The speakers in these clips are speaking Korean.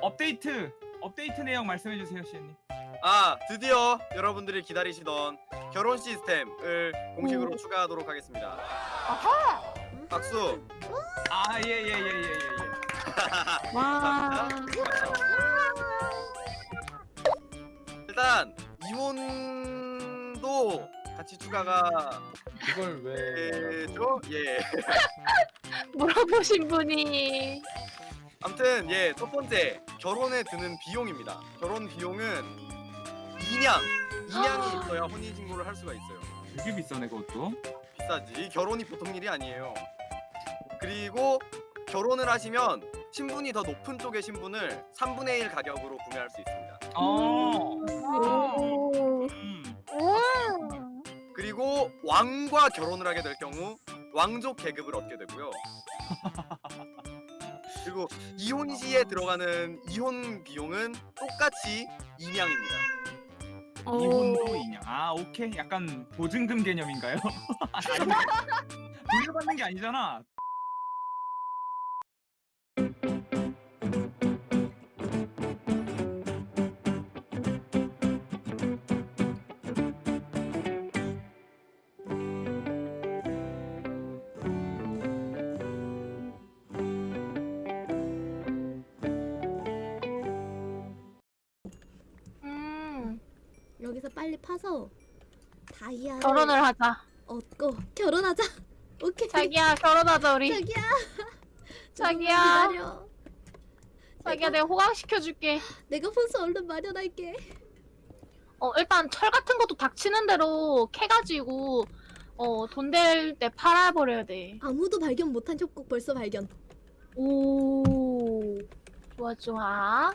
업데이트 업데이트 내용 말씀해 주세요, 시현님. 아 드디어 여러분들이 기다리시던 결혼 시스템을 공식으로 추가하도록 하겠습니다. 박수. 아, 예, 예, 예, 예, 예, 예. 와. 일단 이혼도 같이 추가가 그걸 왜 되죠? 예. 물어보신 분이 아무튼 예 첫 번째 결혼에 드는 비용입니다. 결혼 비용은 2냥 2냥이 있어야 혼인 신고를 할 수가 있어요. 되게 비싸네 그것도. 비싸지. 결혼이 보통 일이 아니에요. 그리고 결혼을 하시면 신분이 더 높은 쪽의 신분을 3분의 1 가격으로 구매할 수 있습니다. 어. 오. 음. 그리고 왕과 결혼을 하게 될 경우 왕족 계급을 얻게 되고요. 그리고 이혼 시에 들어가는 이혼 비용은 똑같이 2냥입니다. 이혼도 인양. 아, 오케이. 약간 보증금 개념인가요? 돌려받는 게 아니잖아. 빨리 파서 다이아 결혼을 하자. 얻고 결혼하자. 오케이. 자기야 결혼하자 우리. 자기야. 자기야. 기다려. 자기야 내가 호강시켜 줄게. 내가 혼수 얼른 마련할게. 어 일단 철 같은 것도 닥치는 대로 캐가지고 어 돈 될 때 팔아버려야 돼. 아무도 발견 못한 협곡 벌써 발견. 오. 좋아 좋아.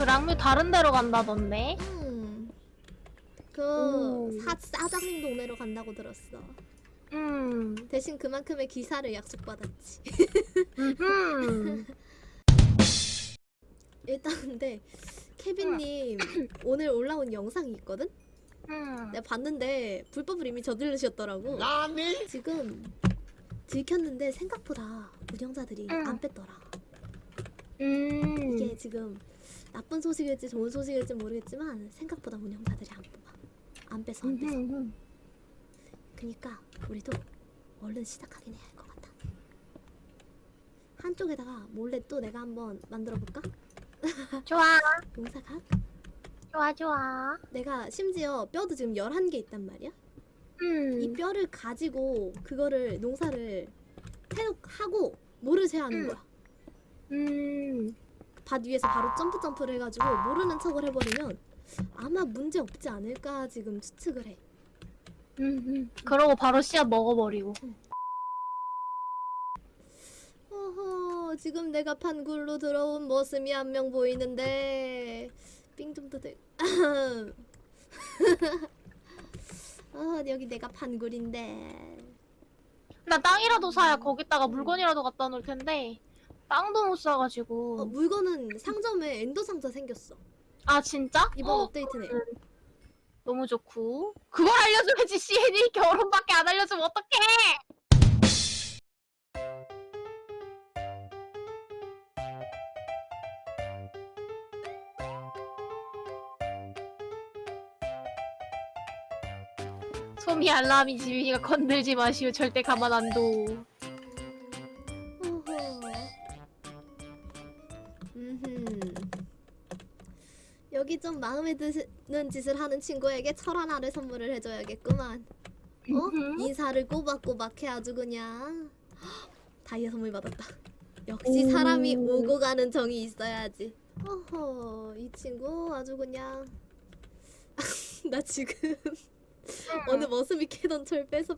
그 랑뮤 다른 데로 간다던데? 음. 오. 그 사, 사장님 동네로 간다고 들었어. 음. 대신 그만큼의 기사를 약속받았지. 음. 일단 근데 케빈님 오늘 올라온 영상이 있거든? 음. 내가 봤는데 불법을 이미 저지르셨더라고. 지금 들켰는데 생각보다 운영자들이 응. 안 뺐더라. 음. 이게 지금 나쁜 소식일지 좋은 소식일지 모르겠지만 생각보다 운영자들이 안 뽑아. 안 빼서 안 빼서. 음. 그니까 우리도 얼른 시작하긴 해야 할 것 같아. 한쪽에다가 몰래 또 내가 한번 만들어 볼까? 좋아. 용사각? 좋아 좋아. 내가 심지어 뼈도 지금 11개 있단 말이야? 음. 이 뼈를 가지고 그거를 농사를 해놓 하고 모를 세하는 음. 거야. 음. 밭 위에서 바로 점프 점프를 해가지고 모르는 척을 해버리면 아마 문제 없지 않을까 지금 추측을 해. 음. 음. 그러고 바로 씨앗 먹어버리고. 어허 지금 내가 판굴로 들어온 머슴이 한 명 보이는데 삥좀 뜯을. 어 여기 내가 판굴인데. 나 땅이라도 사야 거기다가 물건이라도 갖다 놓을 텐데 땅도 못 사가지고. 어, 물건은 상점에 엔더 상자 생겼어. 아 진짜? 이번 어, 업데이트네. 너무 좋고. 그걸 알려줘야지 CN이 결혼밖에 안 알려주면 어떡해? 소미 알람이 지휘가 건들지 마시오 절대 가만 안 둬. 마음에 드는 짓을 하는 친구에게 철 하나를 선물을 해줘야겠구만. 어? 인사를 꼬박꼬박 해 아주 그냥. 헉, 다이아 선물 받았다. 역시 오. 사람이 오고 가는 정이 있어야지. 어허, 이 친구 아주 그냥. 나 지금 어느 머슴이 캐던 철 뺏어.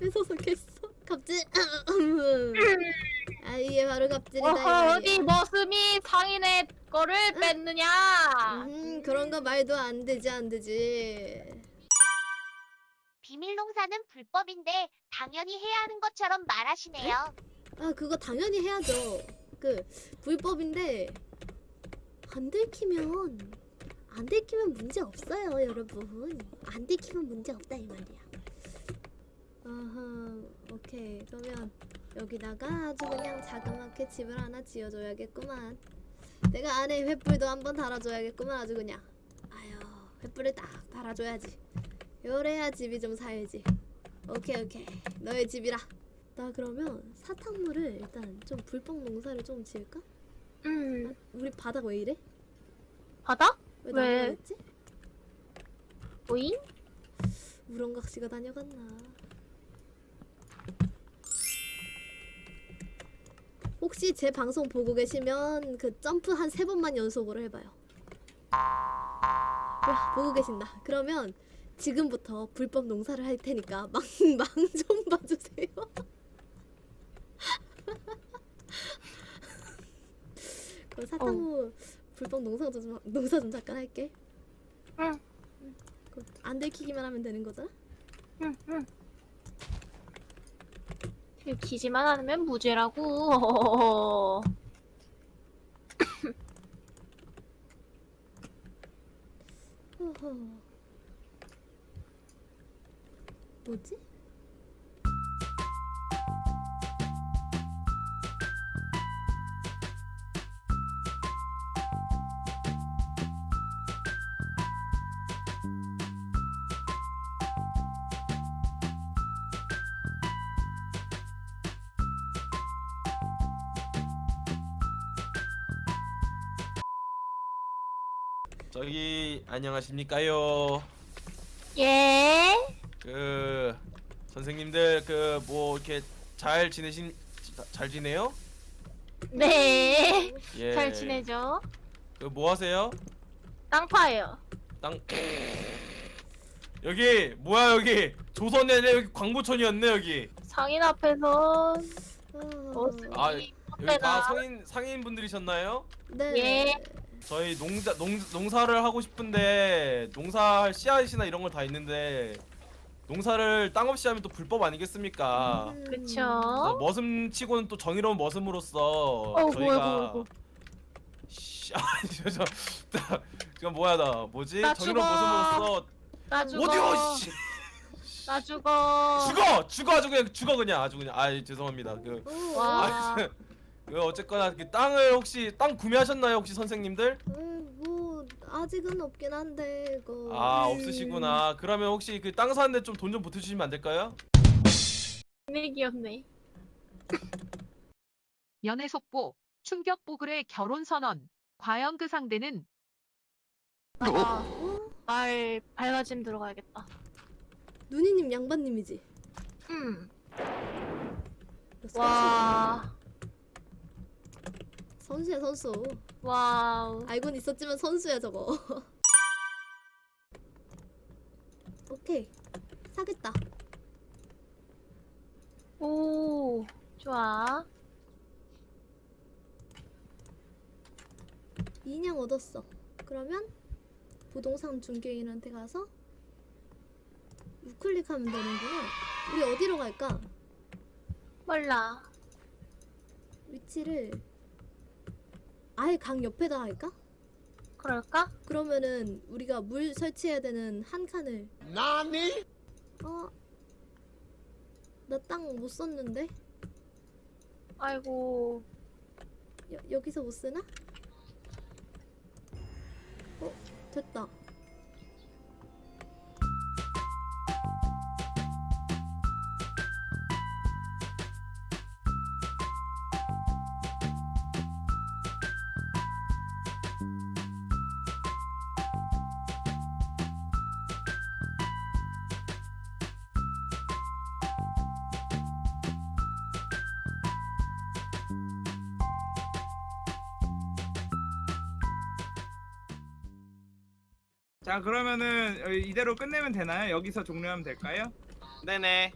뺏어서 깼어. 갑질. 아 이게 바로 갑질이다. 어허. 어디 머슴이 상인의 거를 뺐느냐? 음, 그런 거 말도 안 되지 안 되지. 비밀 농사는 불법인데 당연히 해야 하는 것처럼 말하시네요. 아 그거 당연히 해야죠. 그 불법인데 안 들키면 안 들키면 문제 없어요 여러분 안 들키면 문제 없다 이 말이야 아하 오케이 그러면 여기다가 아주 그냥 자그맣게 집을 하나 지어줘야겠구만 내가 안에 횃불도 한번 달아줘야겠구만 아주 그냥 아유 횃불을 딱 달아줘야지 요래야 집이 좀 살지 오케이 오케이 너의 집이라 나 그러면 사탕물을 일단 좀 불법 농사를 좀 지을까? 음 우리 바닥 왜 이래? 바다? 왜 왜? 나가겠지? 오잉? 우렁각 씨가 다녀갔나? 혹시 제 방송 보고 계시면 그 점프 한 세 번만 연속으로 해봐요. 와 보고 계신다. 그러면 지금부터 불법 농사를 할 테니까 망 망좀 봐주세요. 그 사탕무 불법 농사 좀 농사 좀 잠깐 할게. 응. 그안 들키기만 하면 되는 거잖아. 응 응 들키지만 않으면 무죄라고. 뭐지? 저기 안녕하십니까요. 예 그 선생님들 그 뭐 이렇게 잘 지내신 잘 지내요? 네. 예. 잘 지내죠? 그 뭐 하세요? 땅파예요. 땅 여기 뭐야 여기 조선이 아니라 여기 광고촌이었네 여기. 상인 앞에서 어... 머슴이 아, 여기 다. 성인 상인 분들이셨나요? 네. 예. 저희 농자 농 농사를 하고 싶은데 농사할 씨앗이나 이런 걸 다 있는데 농사를 땅 없이 하면 또 불법 아니겠습니까? 음. 그쵸? 머슴 치고는 또 정의로운 머슴으로서 어이구, 저희가 어이구. 씨, 아니 저저 지금 뭐야 나 뭐지 나 정의로운 죽어. 머슴으로서 나 죽어. 어디요 씨 나 죽어. 죽어 죽어 아주 그냥 죽어 그냥 아주 그냥 아 죄송합니다 그, 어, 와. 그 어쨌거나 그 땅을 혹시 땅 구매하셨나요 혹시 선생님들 음, 뭐 아직은 없긴 한데 그아 없으시구나 그러면 혹시 그 땅 사는데 좀 돈 좀 보태주시면 안 될까요 네 귀엽네. 연애 속보, 충격 보글의 결혼 선언. 과연 그 상대는 아, 어? 말 밝아짐 들어가야겠다. 누니님 양반님이지. 음. 와. 선수야 선수. 와우. 알고는 있었지만 선수야 저거. 오케이 사겠다. 오. 좋아. 인양 얻었어. 그러면 부동산 중개인한테 가서 우클릭하면 되는구나. 우리 어디로 갈까? 몰라. 위치를 아예 강 옆에다 할까? 그럴까? 그러면은 우리가 물 설치해야 되는 한 칸을 나니? 어? 나 땅 못 썼는데? 아이고. 여, 여기서 못 쓰나? 어? 됐다 자 그러면은 어, 이대로 끝내면 되나요? 여기서 종료하면 될까요? 네네